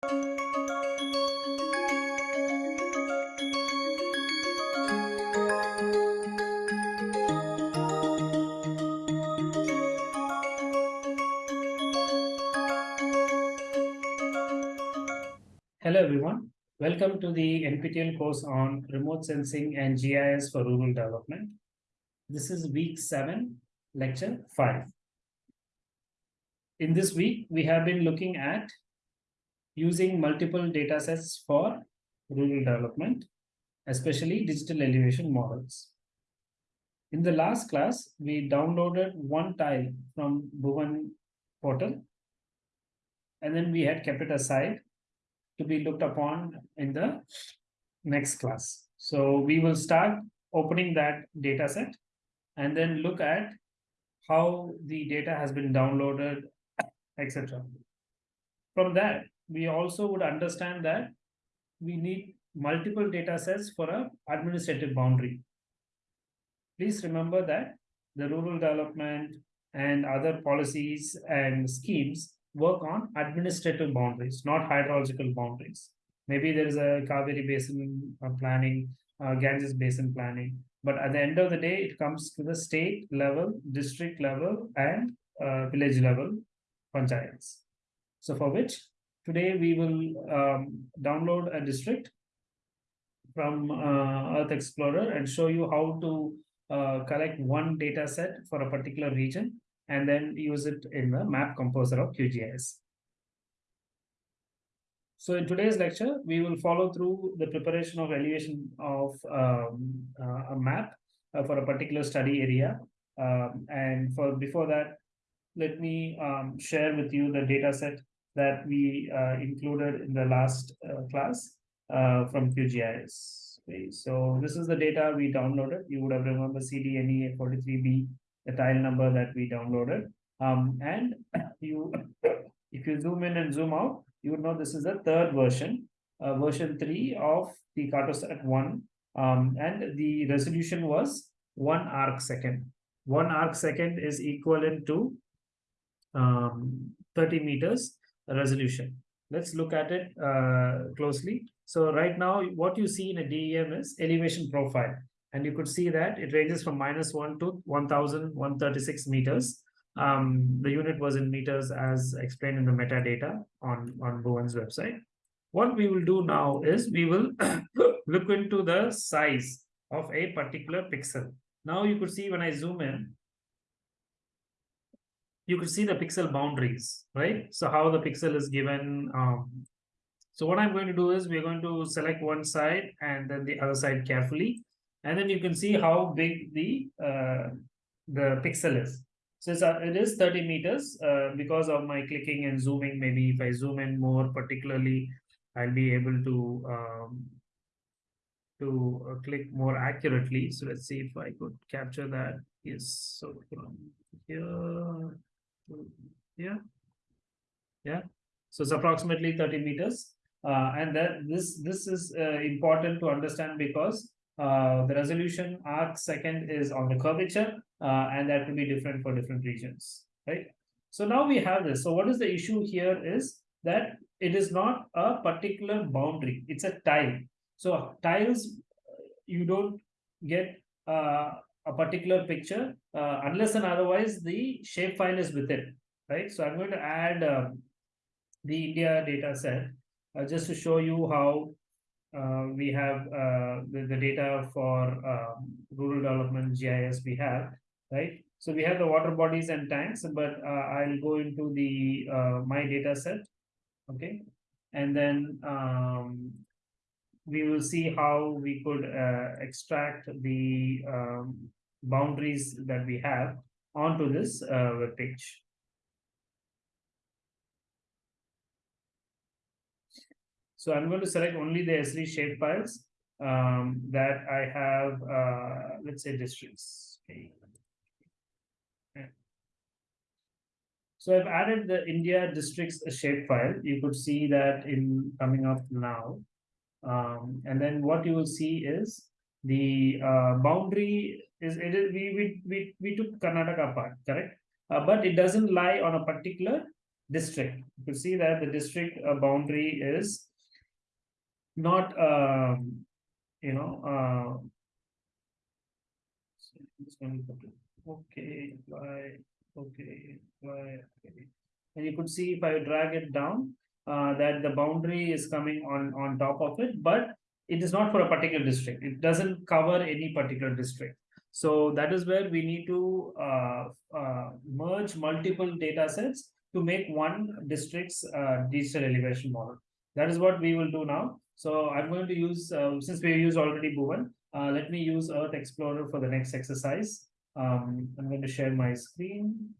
Hello everyone, welcome to the NPTEL course on remote sensing and GIS for rural development. This is week seven, lecture five. In this week, we have been looking at using multiple data sets for rural development, especially digital elevation models. In the last class, we downloaded one tile from Bhuvan portal. And then we had kept it aside to be looked upon in the next class. So we will start opening that data set and then look at how the data has been downloaded, etc. From that, we also would understand that we need multiple data sets for a administrative boundary. Please remember that the rural development and other policies and schemes work on administrative boundaries, not hydrological boundaries. Maybe there is a Kaveri Basin uh, planning, uh, Ganges Basin planning, but at the end of the day, it comes to the state level, district level, and uh, village level panchayats. So for which today we will um, download a district from uh, Earth Explorer and show you how to uh, collect one data set for a particular region and then use it in the map composer of QGIS. So in today's lecture, we will follow through the preparation of elevation of um, uh, a map uh, for a particular study area. Um, and for before that, let me um, share with you the data set that we uh, included in the last uh, class uh, from QGIS. Okay, so this is the data we downloaded. You would have remember CDNE 43B the tile number that we downloaded. Um, and you, if you zoom in and zoom out, you would know this is the third version, uh, version three of the Cartosat one. Um, and the resolution was one arc second. One arc second is equivalent to um, 30 meters resolution. Let's look at it uh, closely. So right now, what you see in a DEM is elevation profile and you could see that it ranges from minus 1 to 1136 meters um, the unit was in meters as explained in the metadata on on Bhuvan's website what we will do now is we will look into the size of a particular pixel now you could see when i zoom in you could see the pixel boundaries right so how the pixel is given um, so what i'm going to do is we're going to select one side and then the other side carefully and then you can see how big the uh, the pixel is. So it's, uh, it is 30 meters uh, because of my clicking and zooming. Maybe if I zoom in more particularly, I'll be able to um, to uh, click more accurately. So let's see if I could capture that. Yes, so here here, yeah. So it's approximately 30 meters, uh, and that this this is uh, important to understand because uh, the resolution arc second is on the curvature, uh, and that will be different for different regions, right? So now we have this. So what is the issue here is that it is not a particular boundary. It's a tile. So tiles, you don't get uh, a particular picture uh, unless and otherwise the shapefile is with it, right? So I'm going to add um, the India data set uh, just to show you how uh, we have uh, the, the data for um, rural development GIS we have, right? So we have the water bodies and tanks, but uh, I'll go into the uh, my data set, okay? And then um, we will see how we could extract the um, boundaries that we have onto this uh, web page. So I'm going to select only the S3 shape files um, that I have, uh, let's say districts. Okay. So I've added the India districts shapefile. You could see that in coming up now. Um, and then what you will see is the uh, boundary is it is we we we, we took Karnataka part, correct? Uh, but it doesn't lie on a particular district. You can see that the district uh, boundary is not, um, you know, uh, okay, why, okay, why, okay. And you could see if I drag it down, uh, that the boundary is coming on, on top of it, but it is not for a particular district. It doesn't cover any particular district. So that is where we need to uh, uh, merge multiple data sets to make one district's uh, digital elevation model. That is what we will do now. So I'm going to use, since we use already Bhuvan, let me use Earth Explorer for the next exercise. Um, I'm going to share my screen.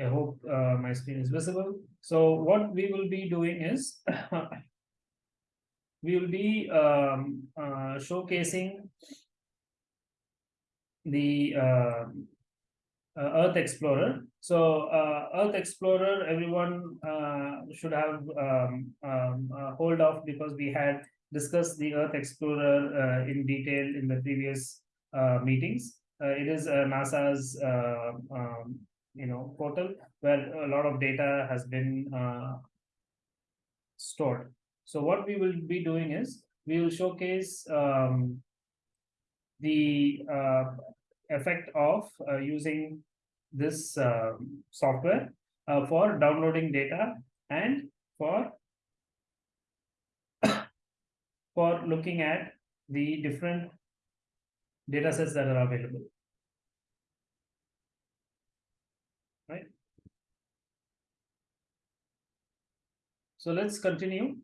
I hope uh, my screen is visible. So what we will be doing is we will be um, uh, showcasing the uh, uh Earth Explorer. So uh, Earth Explorer, everyone uh, should have um, um, hold of because we had discussed the Earth Explorer in detail in the previous meetings. it is NASA's um, you know portal where a lot of data has been uh, stored. So what we will be doing is we will showcase um, the uh, effect of uh, using this uh, software for downloading data and for for looking at the different data sets that are available. right? So let's continue.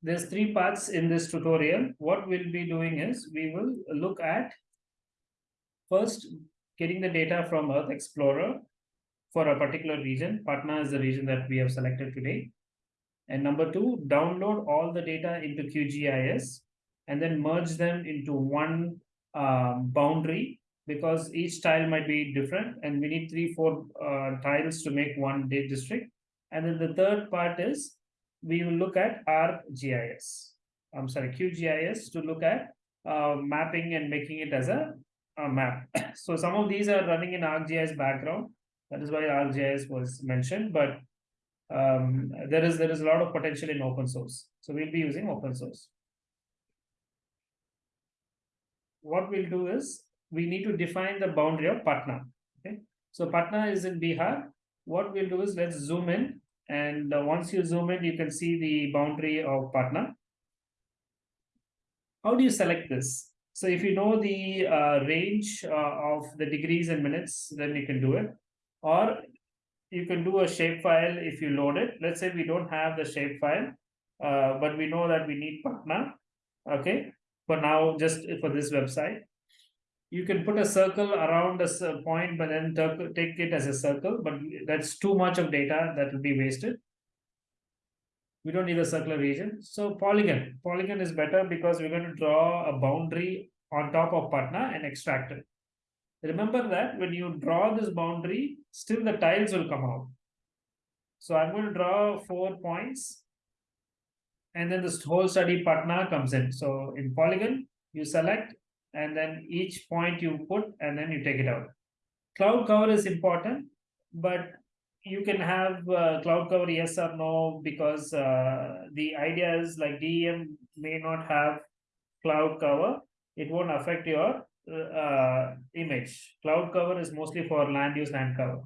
There's three parts in this tutorial. What we'll be doing is we will look at first getting the data from Earth Explorer for a particular region. Patna is the region that we have selected today. And number two, download all the data into QGIS and then merge them into one um, boundary because each tile might be different and we need three, four uh, tiles to make one district. And then the third part is we will look at ArcGIS. I'm sorry, QGIS to look at uh, mapping and making it as a, a map. so some of these are running in ArcGIS background. That is why ArcGIS was mentioned, but um, there is there is a lot of potential in open source. So we'll be using open source. What we'll do is we need to define the boundary of Patna. Okay, so Patna is in Bihar. What we'll do is let's zoom in, and uh, once you zoom in, you can see the boundary of Patna. How do you select this? So if you know the uh, range uh, of the degrees and minutes, then you can do it. Or you can do a shapefile if you load it. Let's say we don't have the shapefile, uh, but we know that we need Patna. Okay, for now, just for this website you can put a circle around a uh, point, but then take it as a circle, but that's too much of data that will be wasted. We don't need a circular region. So polygon, polygon is better because we're going to draw a boundary on top of Patna and extract it. Remember that when you draw this boundary, still the tiles will come out. So I'm going to draw four points and then this whole study Patna comes in. So in polygon, you select and then each point you put and then you take it out. Cloud cover is important, but you can have uh, cloud cover yes or no because uh, the idea is like DEM may not have cloud cover. It won't affect your uh, image. Cloud cover is mostly for land use land cover.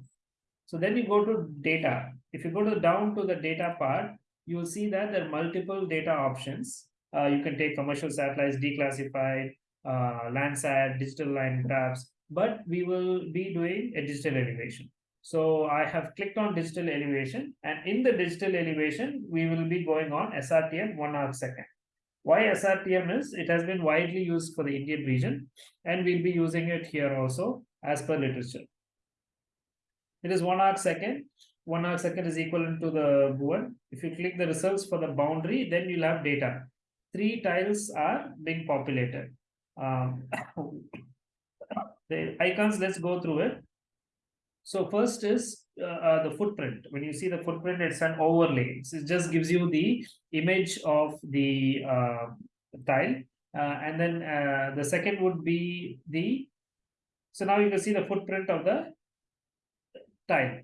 So then you go to data. If you go to down to the data part, you will see that there are multiple data options. Uh, you can take commercial satellites, declassified, uh, Landsat, digital line graphs, but we will be doing a digital elevation. So I have clicked on digital elevation and in the digital elevation, we will be going on SRTM one arc second. Why SRTM is, it has been widely used for the Indian region and we'll be using it here also as per literature. It is one arc second. One arc second is equivalent to the Bhuvan. If you click the results for the boundary, then you'll have data. Three tiles are being populated. Um, the icons, let's go through it. So first is uh, uh, the footprint. When you see the footprint, it's an overlay. So it just gives you the image of the uh, tile. Uh, and then uh, the second would be the, so now you can see the footprint of the tile.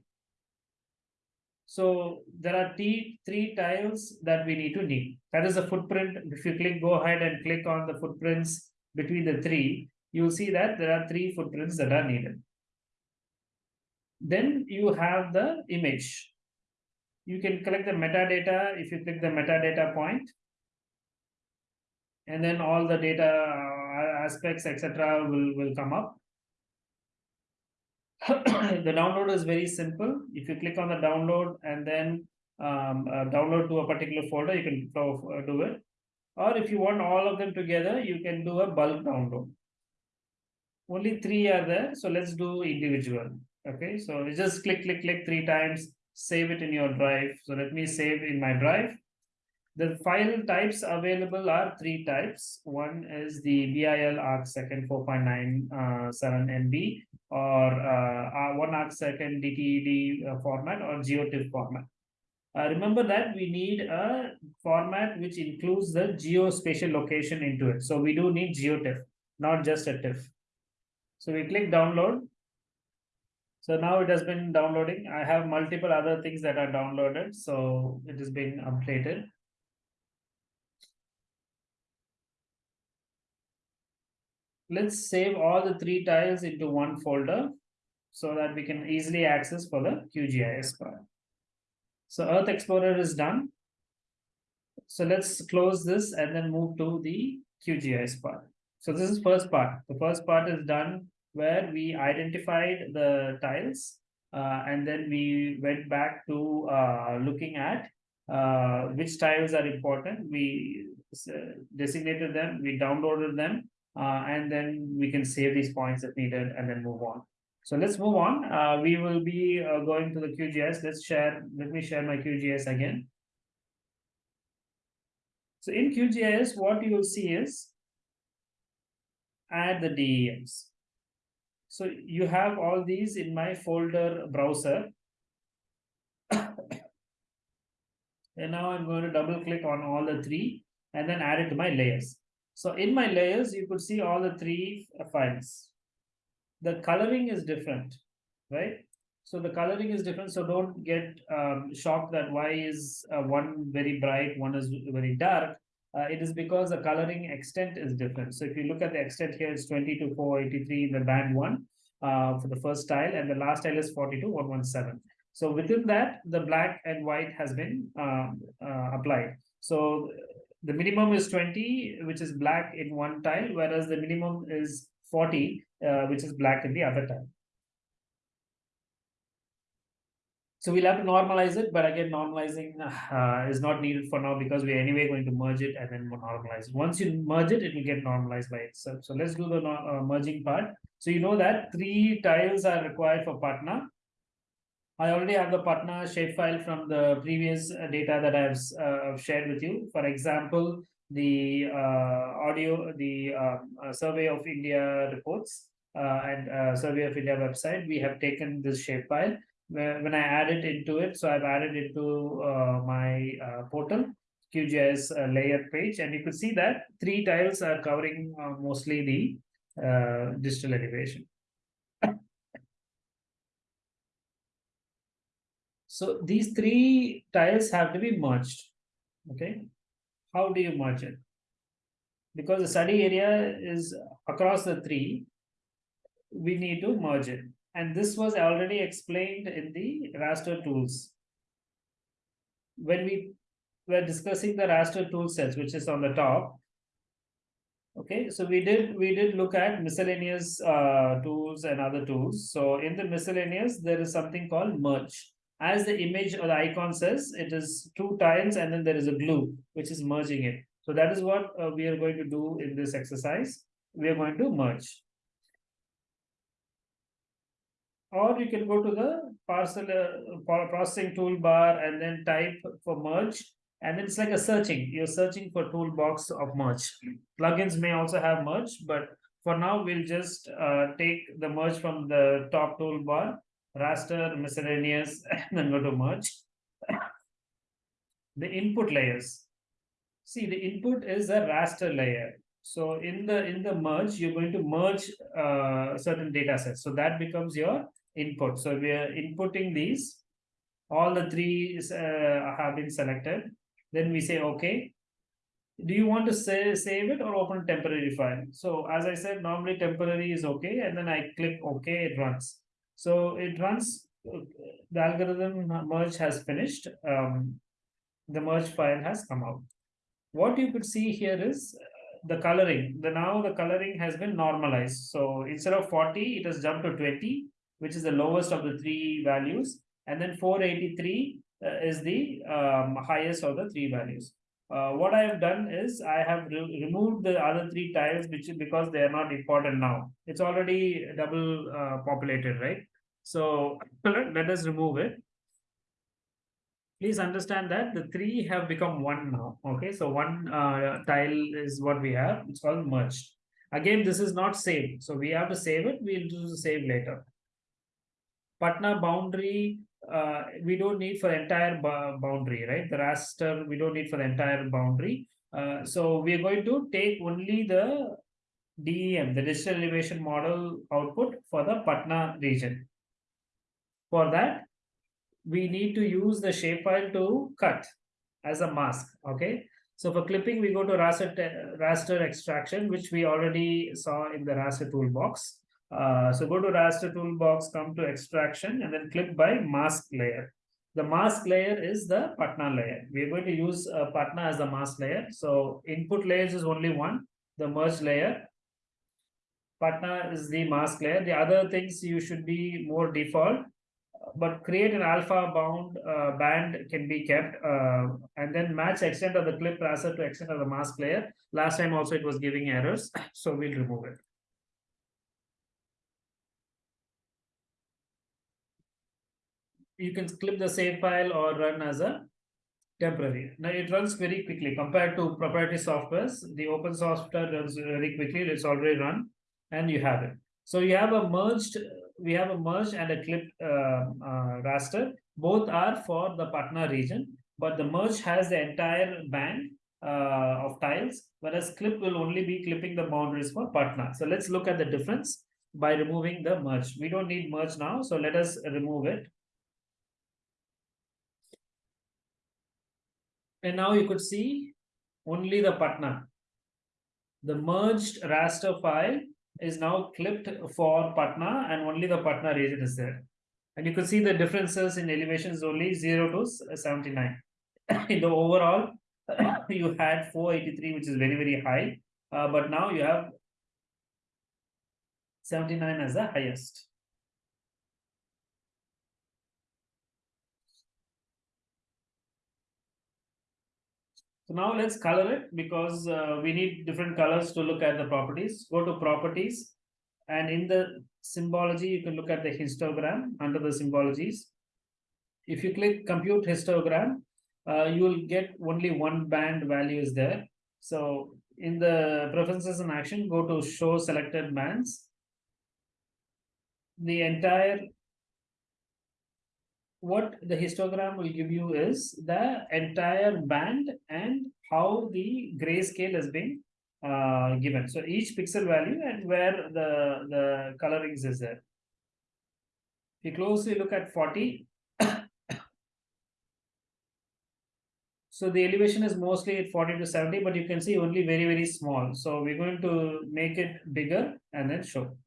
So there are three tiles that we need to need. That is the footprint. If you click, go ahead and click on the footprints between the three, you'll see that there are three footprints that are needed. Then you have the image. You can collect the metadata if you click the metadata point. And then all the data uh, aspects, etc., will, will come up. the download is very simple. If you click on the download and then um, uh, download to a particular folder, you can uh, do it. Or if you want all of them together, you can do a bulk download. Only three are there, so let's do individual. Okay, so you just click, click, click three times, save it in your drive. So let me save in my drive. The file types available are three types. One is the BIL arc second 4.97 uh, MB or uh, one arc second DTED uh, format or GeoTIFF format. Uh, remember that we need a format which includes the geospatial location into it. So we do need GeoTIFF, not just a TIFF. So we click download. So now it has been downloading. I have multiple other things that are downloaded. So it is being updated. Let's save all the three tiles into one folder so that we can easily access for the QGIS part. So Earth Explorer is done. So let's close this and then move to the QGIS part. So this is first part. The first part is done where we identified the tiles uh, and then we went back to uh, looking at uh, which tiles are important. We uh, designated them, we downloaded them, uh, and then we can save these points if needed and then move on. So let's move on. Uh, we will be going to the QGIS. Let's share, let me share my QGIS again. So in QGIS, what you will see is add the DEMs. So you have all these in my folder browser. and now I'm going to double click on all the three and then add it to my layers. So in my layers, you could see all the three files. The coloring is different, right? So the coloring is different. So don't get um, shocked that why is uh, one very bright, one is very dark uh, it is because the coloring extent is different. So if you look at the extent here, it's 20 to 483 in the band one uh, for the first tile, and the last tile is 40 to 117. So within that, the black and white has been um, uh, applied. So the minimum is 20, which is black in one tile, whereas the minimum is 40, uh, which is black in the other tile. So we'll have to normalize it, but again, normalizing uh, is not needed for now because we're anyway going to merge it and then normalize. Once you merge it, it will get normalized by itself. So let's do the uh, merging part. So you know that three tiles are required for Patna. I already have the Patna shapefile from the previous uh, data that I've uh, shared with you. For example, the uh, audio, the um, uh, Survey of India reports and Survey of India website, we have taken this shapefile when I add it into it, so I've added into uh, my uh, portal QGIS uh, layer page, and you can see that three tiles are covering uh, mostly the uh, digital elevation. so these three tiles have to be merged. Okay, how do you merge it? Because the study area is across the three, we need to merge it and this was already explained in the raster tools. When we were discussing the raster tool sets, which is on the top, okay, so we did we did look at miscellaneous uh, tools and other tools. So in the miscellaneous, there is something called merge. As the image or the icon says, it is two tiles and then there is a glue, which is merging it. So that is what uh, we are going to do in this exercise. We are going to merge. Or you can go to the parcel uh, processing toolbar and then type for merge. And then it's like a searching. You're searching for toolbox of merge. Plugins may also have merge but for now we'll just uh, take the merge from the top toolbar raster miscellaneous and then go to merge the input layers see the input is a raster layer So in the in the merge, you're going to merge uh, certain data sets. So that becomes your input. So we are inputting these. All the three uh, have been selected. Then we say okay. Do you want to say, save it or open a temporary file? So as I said, normally temporary is okay, and then I click OK, it runs. So it runs. The algorithm merge has finished. Um, the merge file has come out. What you could see here is the coloring. The now the coloring has been normalized. So instead of 40, it has jumped to 20, which is the lowest of the three values, and then 483 uh, is the um, highest of the three values. Uh, what I have done is I have re removed the other three tiles which because they are not important now. It's already double uh, populated, right? So let us remove it please understand that the three have become one now. Okay, so one uh, tile is what we have. It's called merged. Again, this is not saved. So we have to save it. We'll do the save later. Patna boundary, uh, we don't need for entire boundary, right? The raster, we don't need for the entire boundary. Uh, so we're going to take only the DEM, the digital elevation model output for the Patna region. For that, we need to use the shapefile to cut as a mask. Okay. So for clipping, we go to raster, raster extraction, which we already saw in the raster toolbox. Uh, so go to raster toolbox, come to extraction, and then click by mask layer. The mask layer is the Patna layer. We're going to use uh, Patna as the mask layer. So input layers is only one, the merge layer. Patna is the mask layer. The other things you should be more default but create an alpha bound uh, band can be kept uh, and then match extent of the clip raster to extent of the mask layer. Last time also it was giving errors, so we'll remove it. You can clip the save file or run as a temporary. Now it runs very quickly compared to proprietary softwares. The open software runs very quickly. It's already run and you have it. So you have a merged we have a merge and a clip uh, uh, raster. Both are for the Patna region, but the merge has the entire band uh, of tiles, whereas clip will only be clipping the boundaries for Patna. So let's look at the difference by removing the merge. We don't need merge now, so let us remove it. And now you could see only the Patna. The merged raster file is now clipped for Patna and only the Patna region is there. And you can see the differences in elevations only 0 to 79. in the overall, you had 483, which is very, very high. Uh, but now you have 79 as the highest. So now let's color it because uh, we need different colors to look at the properties. Go to properties and in the symbology, you can look at the histogram under the symbologies. If you click compute histogram, uh, you will get only one band value is there. So in the preferences and action, go to show selected bands. The entire what the histogram will give you is the entire band and how the grayscale has been uh, given. So each pixel value and where the, the colorings is there. If you closely look at 40, so the elevation is mostly at 40 to 70, but you can see only very, very small. So we're going to make it bigger and then show.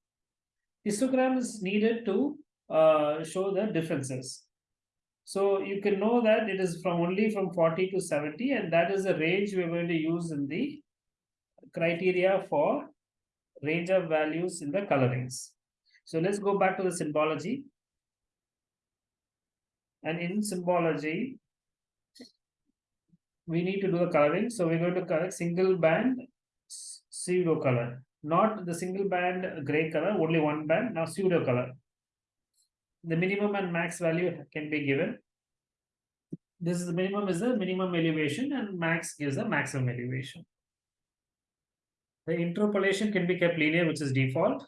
Histogram is needed to uh, show the differences. So you can know that it is from only from 40 to 70 and that is the range we're going to use in the criteria for range of values in the colorings. So let's go back to the symbology. And in symbology, we need to do the coloring. So we're going to color single band pseudo color, not the single band gray color, only one band, now pseudo color the minimum and max value can be given. This is the minimum is the minimum elevation and max gives the maximum elevation. The interpolation can be kept linear, which is default.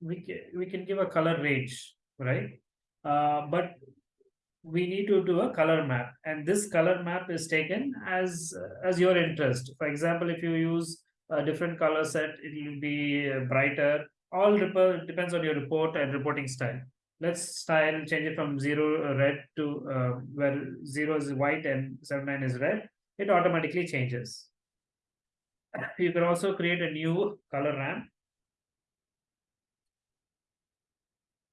We can, we can give a color range, right? Uh, but we need to do a color map and this color map is taken as as your interest for example if you use a different color set it will be uh, brighter all depends on your report and reporting style. Let's style change it from zero red to uh, where zero is white and seven nine is red it automatically changes. You can also create a new color ramp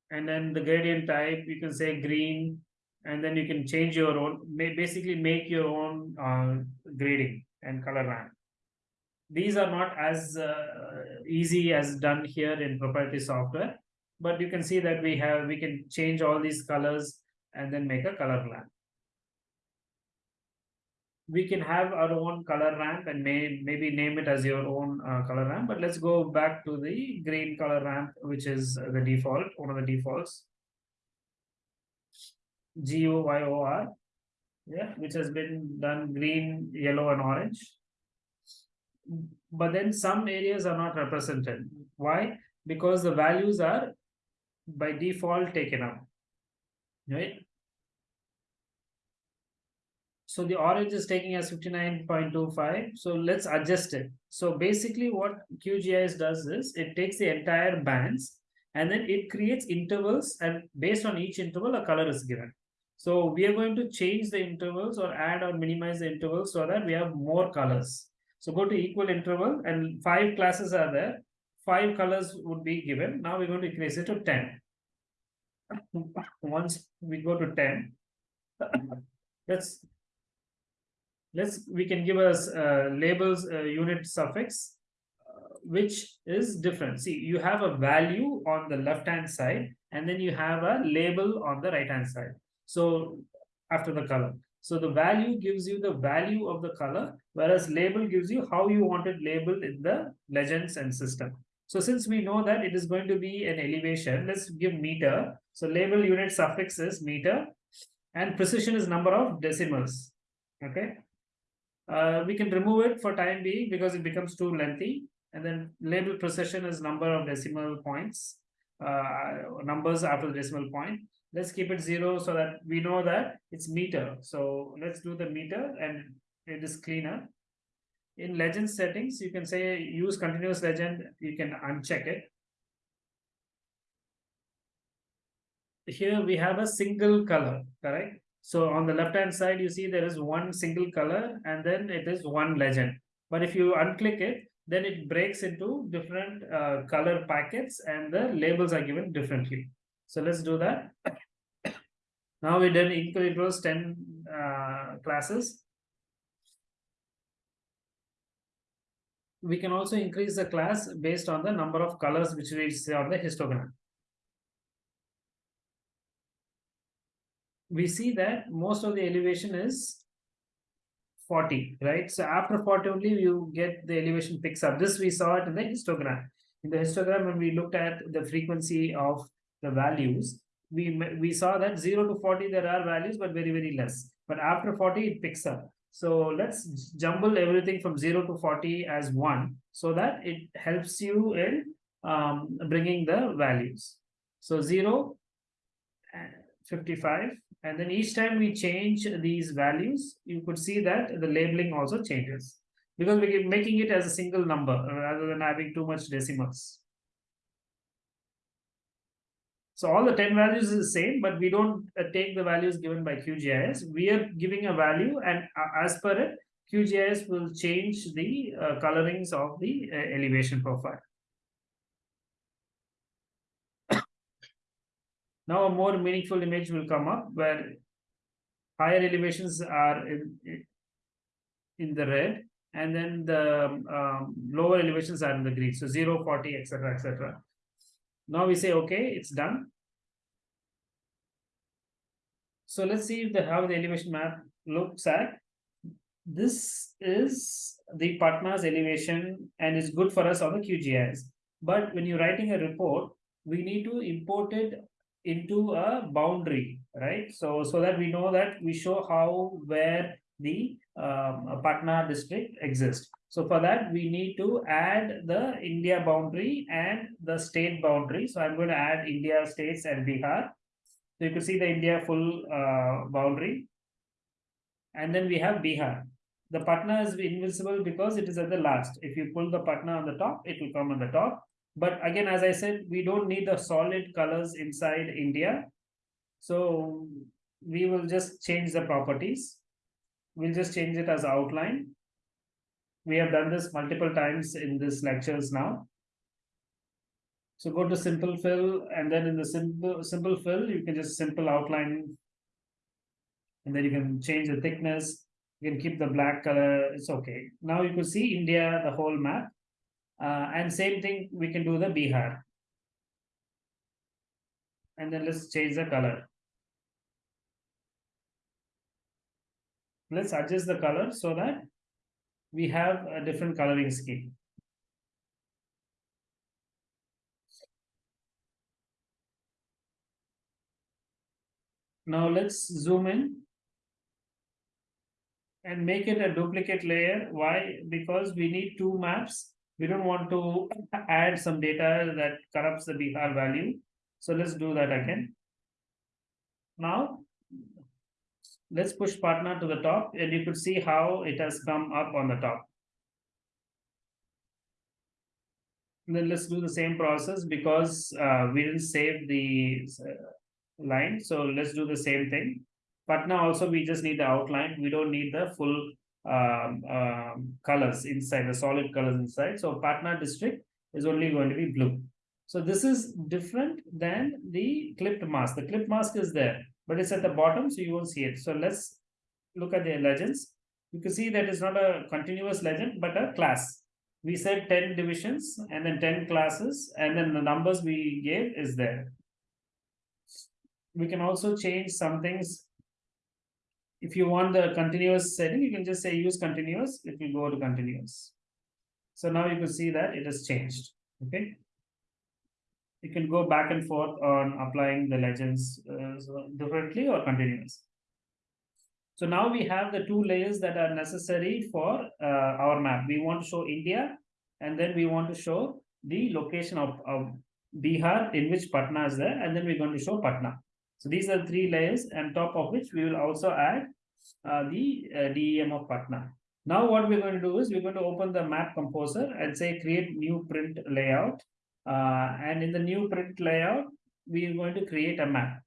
and then the gradient type you can say green and then you can change your own basically make your own uh, grading and color ramp these are not as uh, easy as done here in proprietary software but you can see that we have we can change all these colors and then make a color ramp we can have our own color ramp and may maybe name it as your own uh, color ramp but let's go back to the green color ramp which is the default one of the defaults G O Y O R, yeah, which has been done green, yellow, and orange. But then some areas are not represented. Why? Because the values are by default taken up, right? So the orange is taking as 59.25. So let's adjust it. So basically what QGIS does is it takes the entire bands and then it creates intervals and based on each interval a color is given. So we are going to change the intervals or add or minimize the intervals so that we have more colors. So go to equal interval and five classes are there. Five colors would be given. Now we're going to increase it to 10. Once we go to 10, let's let's we can give us uh, labels uh, unit suffix uh, which is different see you have a value on the left hand side and then you have a label on the right hand side so after the color. So the value gives you the value of the color, whereas label gives you how you want it labeled in the legends and system. So since we know that it is going to be an elevation, let's give meter. So label unit suffix is meter and precision is number of decimals. Okay. Uh, we can remove it for time being because it becomes too lengthy. And then label precision is number of decimal points, uh, numbers after the decimal point let's keep it zero so that we know that it's meter. So let's do the meter and it is cleaner. In legend settings, you can say use continuous legend, you can uncheck it. Here we have a single color, correct? So on the left hand side, you see there is one single color and then it is one legend. But if you unclick it, then it breaks into different uh, color packets and the labels are given differently. So let's do that. Now we done equal intervals 10 uh, classes. We can also increase the class based on the number of colors which we see on the histogram. We see that most of the elevation is 40, right? So after 40 only you get the elevation picks up. This we saw it in the histogram. In the histogram, when we looked at the frequency of the values, we we saw that 0 to 40 there are values but very very less. But after 40 it picks up. So let's jumble everything from 0 to 40 as 1 so that it helps you in um, bringing the values. So 0 55 and then each time we change these values you could see that the labeling also changes. Because we're making it as a single number rather than having too much decimals so all the 10 values is the same, but we don't uh, take the values given by QGIS. We are giving a value and uh, as per it, QGIS will change the uh, colorings of the uh, elevation profile. now a more meaningful image will come up where higher elevations are in, in the red and then the um, lower elevations are in the green. So 0, 40, etc., etc. Now we say, okay, it's done. So let's see if the, how the elevation map looks at. This is the Patna's elevation and is good for us on the QGIS. But when you're writing a report, we need to import it into a boundary, right? So, so that we know that we show how, where the um, Patna district exists. So for that, we need to add the India boundary and the state boundary. So I'm going to add India states and Bihar. So you can see the India full uh, boundary. And then we have Bihar. The Patna is invisible because it is at the last. If you pull the Patna on the top, it will come on the top. But again, as I said, we don't need the solid colors inside India. So we will just change the properties. We'll just change it as outline. We have done this multiple times in this lectures now. So go to simple fill and then in the simple simple fill, you can just simple outline. And then you can change the thickness. You can keep the black color. It's okay. Now you can see India, the whole map. Uh, and same thing, we can do the Bihar. And then let's change the color. Let's adjust the color so that we have a different coloring scheme. Now let's zoom in and make it a duplicate layer. Why? Because we need two maps. We don't want to add some data that corrupts the Bihar value. So let's do that again. Now, let's push Patna to the top and you could see how it has come up on the top. And then let's do the same process because uh, we didn't save the uh, line. So let's do the same thing. Patna also, we just need the outline. We don't need the full um, um, colors inside, the solid colors inside. So Patna district is only going to be blue. So this is different than the clipped mask. The clipped mask is there, but it's at the bottom, so you won't see it. So let's look at the legends. You can see that it's not a continuous legend, but a class. We said 10 divisions and then 10 classes, and then the numbers we gave is there. We can also change some things if you want the continuous setting, you can just say use continuous, it will go to continuous. So now you can see that it has changed, okay? You can go back and forth on applying the legends uh, differently or continuous. So now we have the two layers that are necessary for uh, our map. We want to show India and then we want to show the location of, of Bihar in which Patna is there and then we're going to show Patna. So these are three layers and top of which we will also add uh, the uh, DEM of Patna. Now what we're going to do is we're going to open the map composer and say create new print layout. Uh, and in the new print layout, we are going to create a map.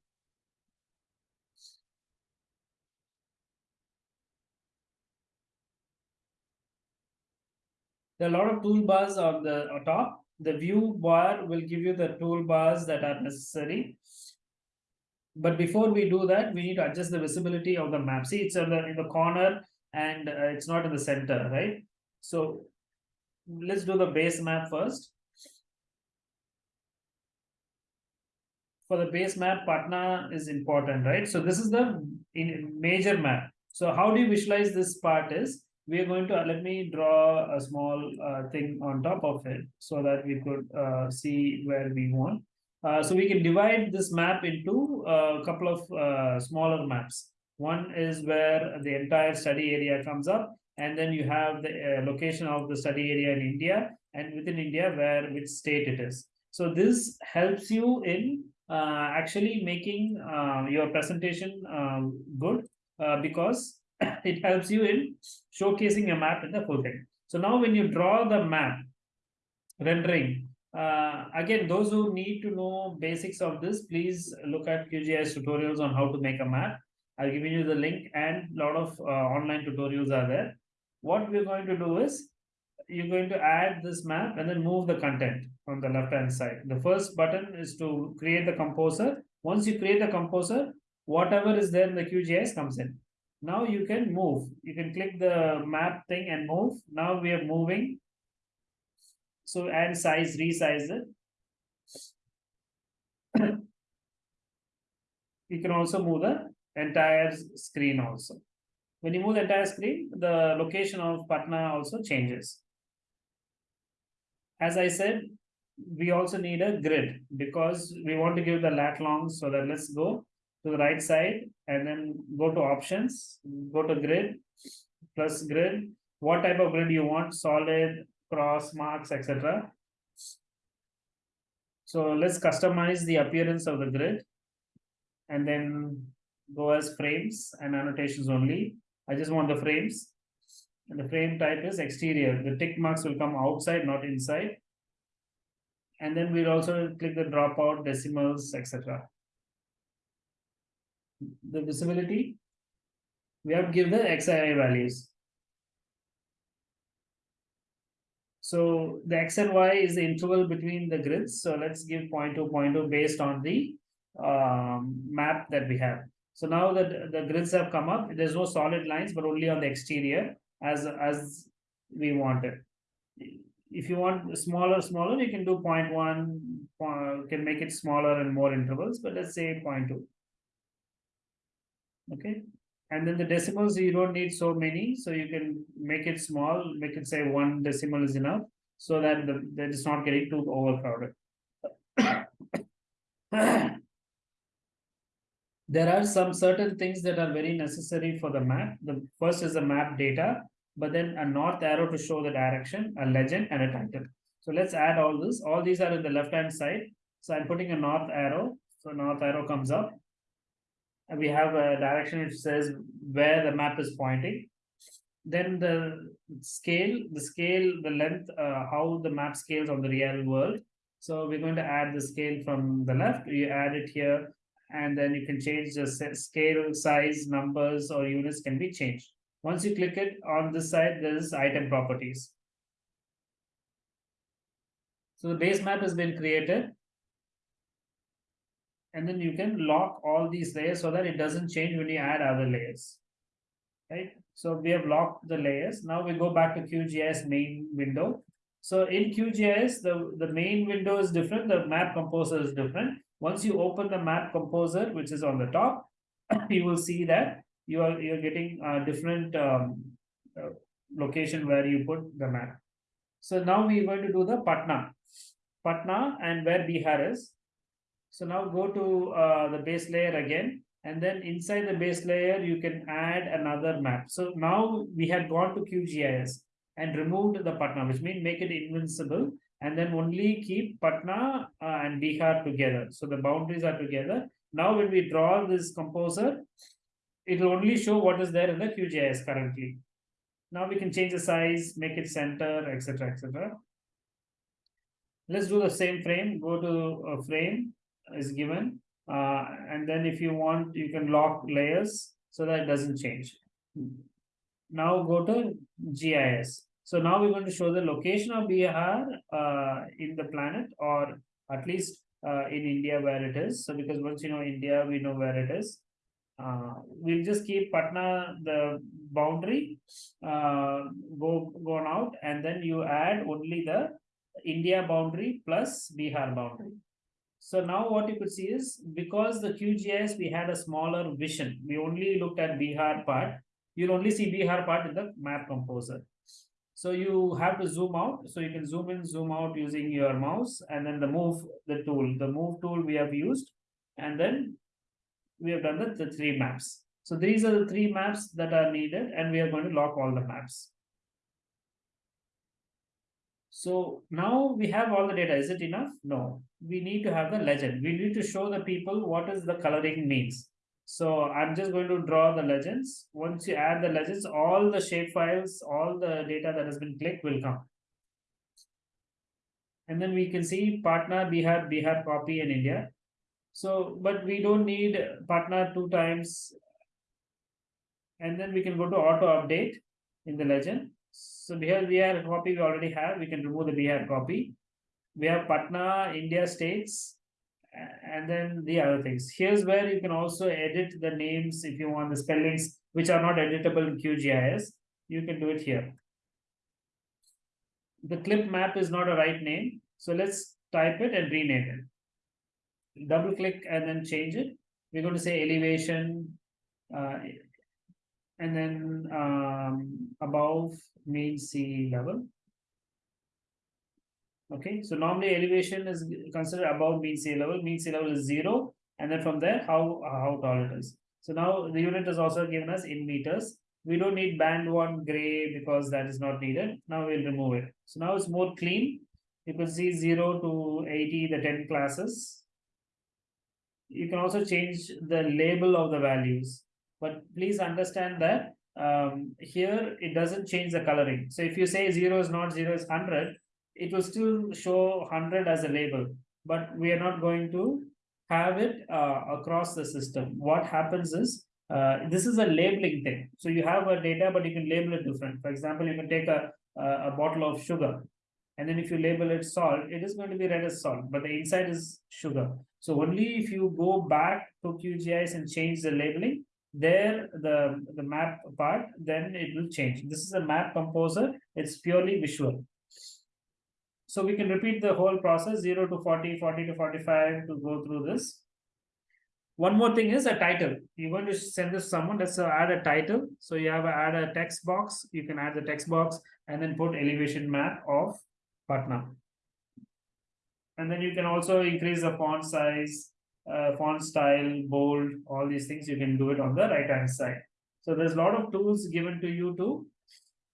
There are a lot of toolbars on the on top. The view bar will give you the toolbars that are necessary. But before we do that, we need to adjust the visibility of the map. See, it's in the, in the corner and uh, it's not in the center, right? So let's do the base map first. For the base map, Patna is important, right? So this is the major map. So how do you visualize this part is, we are going to, uh, let me draw a small uh, thing on top of it so that we could uh, see where we want. Uh, so we can divide this map into a couple of uh, smaller maps. One is where the entire study area comes up, and then you have the uh, location of the study area in India, and within India, where which state it is. So this helps you in uh, actually making uh, your presentation um, good because it helps you in showcasing a map in the full thing. So now when you draw the map rendering, uh, again, those who need to know basics of this, please look at QGIS tutorials on how to make a map. I'll give you the link and a lot of uh, online tutorials are there. What we're going to do is, you're going to add this map and then move the content on the left hand side. The first button is to create the composer. Once you create the composer, whatever is there in the QGIS comes in. Now you can move. You can click the map thing and move. Now we are moving so add size, resize it. you can also move the entire screen also. When you move the entire screen, the location of Patna also changes. As I said, we also need a grid because we want to give the lat long. So that let's go to the right side and then go to options, go to grid plus grid. What type of grid you want? Solid, cross marks, etc. So let's customize the appearance of the grid. and then go as frames and annotations only. I just want the frames. The frame type is exterior. The tick marks will come outside, not inside. And then we'll also click the dropout decimals, etc. The visibility, we have to give the XII values. So the X and Y is the interval between the grids. So let's give 0.2, 0.2 based on the um, map that we have. So now that the grids have come up, there's no solid lines, but only on the exterior as, as we wanted. If you want smaller, smaller, you can do 0.1, uh, can make it smaller and more intervals, but let's say 0.2. Okay, and then the decimals, you don't need so many, so you can make it small, make it say one decimal is enough, so that the, that is not getting too overcrowded. there are some certain things that are very necessary for the map. The first is the map data, but then a north arrow to show the direction, a legend, and a title. So let's add all this. All these are in the left hand side. So I'm putting a north arrow. So north arrow comes up. And we have a direction which says where the map is pointing. Then the scale, the scale, the length, uh, how the map scales on the real world. So we're going to add the scale from the left. You add it here and then you can change the scale, size, numbers, or units can be changed. Once you click it on this side, there is item properties. So the base map has been created. And then you can lock all these layers so that it doesn't change when you add other layers. Right? So we have locked the layers. Now we go back to QGIS main window. So in QGIS, the, the main window is different. The map composer is different. Once you open the map composer, which is on the top, you will see that you are you're getting a different um, uh, location where you put the map. So now we're going to do the Patna, Patna and where Bihar is. So now go to uh, the base layer again, and then inside the base layer, you can add another map. So now we have gone to QGIS and removed the Patna, which means make it invincible and then only keep Patna uh, and Bihar together. So the boundaries are together. Now when we draw this composer, it will only show what is there in the QGIS currently. Now we can change the size, make it center, etc. etc. Let's do the same frame. Go to a frame is given. Uh, and then if you want, you can lock layers so that it doesn't change. Now go to GIS. So now we're going to show the location of Bihar uh, in the planet or at least uh, in India where it is. So because once you know India, we know where it is. Uh, we'll just keep Patna the boundary uh, go gone out and then you add only the India boundary plus Bihar boundary. So now what you could see is because the QGIS we had a smaller vision, we only looked at Bihar part. You'll only see Bihar part in the map composer. So you have to zoom out. So you can zoom in, zoom out using your mouse and then the move the tool. The move tool we have used and then we have done the, the three maps. So these are the three maps that are needed and we are going to lock all the maps. So now we have all the data. Is it enough? No. We need to have the legend. We need to show the people what is the coloring means. So I'm just going to draw the legends. Once you add the legends, all the shape files, all the data that has been clicked will come. And then we can see Patna, Bihar, Bihar copy in India. So, but we don't need Patna two times. And then we can go to auto update in the legend. So here Bihar copy we already have. We can remove the Bihar copy. We have Patna, India states, and then the other things. Here's where you can also edit the names if you want the spellings which are not editable in QGIS. You can do it here. The clip map is not a right name. So let's type it and rename it. Double click and then change it. We're going to say elevation uh, and then um, above mean sea level. Okay, so normally elevation is considered above mean sea level. Mean sea level is zero, and then from there, how how tall it is. So now the unit is also given us in meters. We don't need band one gray because that is not needed. Now we'll remove it. So now it's more clean. You can see 0 to 80, the 10 classes. You can also change the label of the values. But please understand that um, here it doesn't change the coloring. So if you say zero is not zero is hundred, it will still show hundred as a label. But we are not going to have it uh, across the system. What happens is uh, this is a labeling thing. So you have a data, but you can label it different. For example, you can take a a, bottle of sugar, and then if you label it salt, it is going to be read as salt, but the inside is sugar. So only if you go back to QGIS and change the labeling, there the the map part, then it will change. This is a map composer. It's purely visual. So we can repeat the whole process 0 to 40, 40 to 45 to go through this. One more thing is a title. You're going to send this to someone. Let's add a title. So you have a, add a text box. You can add the text box and then put elevation map of Patna. And then you can also increase the font size, uh, font style, bold, all these things. You can do it on the right hand side. So there's a lot of tools given to you to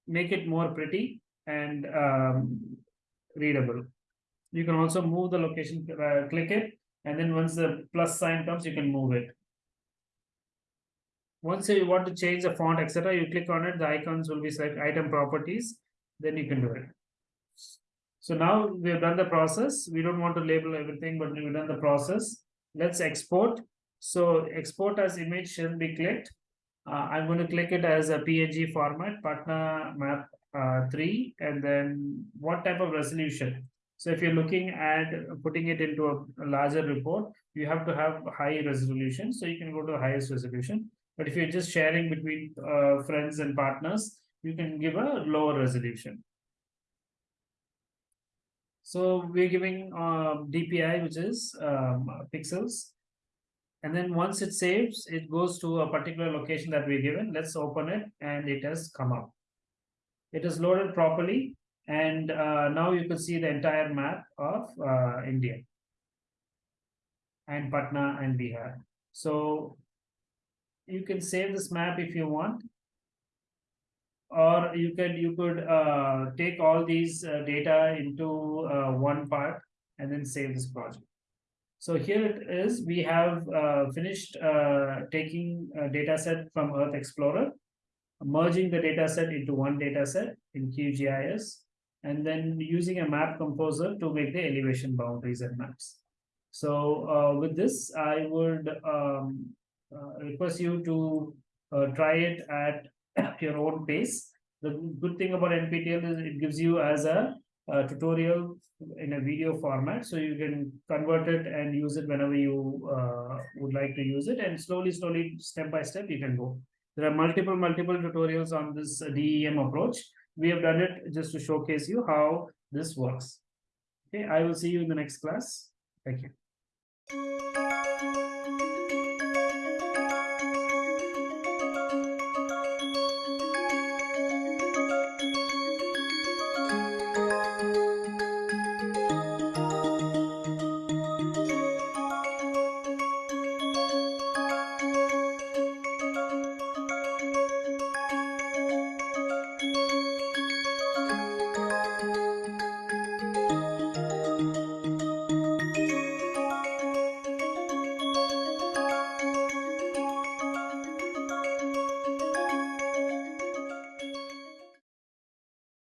make it more pretty and um, readable. You can also move the location, uh, click it, and then once the plus sign comes, you can move it. Once you want to change the font, etc., you click on it, the icons will be select item properties, then you can do it. So now we have done the process. We don't want to label everything, but we've done the process. Let's export. So export as image should be clicked. Uh, I'm going to click it as a PNG format, Patna map uh, 3, and then what type of resolution. So if you're looking at putting it into a, a larger report, you have to have high resolution. So you can go to the highest resolution. But if you're just sharing between uh, friends and partners, you can give a lower resolution. So we're giving uh, DPI, which is um, pixels. And then once it saves, it goes to a particular location that we're given. Let's open it and it has come up. It is loaded properly. And uh, now you can see the entire map of uh, India and Patna and Bihar. So you can save this map if you want or you could you could uh, take all these uh, data into uh, one part and then save this project. So here it is. We have uh, finished uh, taking a data set from Earth Explorer, merging the data set into one data set in QGIS, and then using a map composer to make the elevation boundaries and maps. So uh, with this, I would um, request you to try it at your own pace. The good thing about NPTEL is it gives you as a, a, tutorial in a video format, so you can convert it and use it whenever you uh, would like to use it, and slowly, slowly, step by step, you can go. There are multiple, multiple tutorials on this DEM approach. We have done it just to showcase you how this works. Okay, I will see you in the next class. Thank you.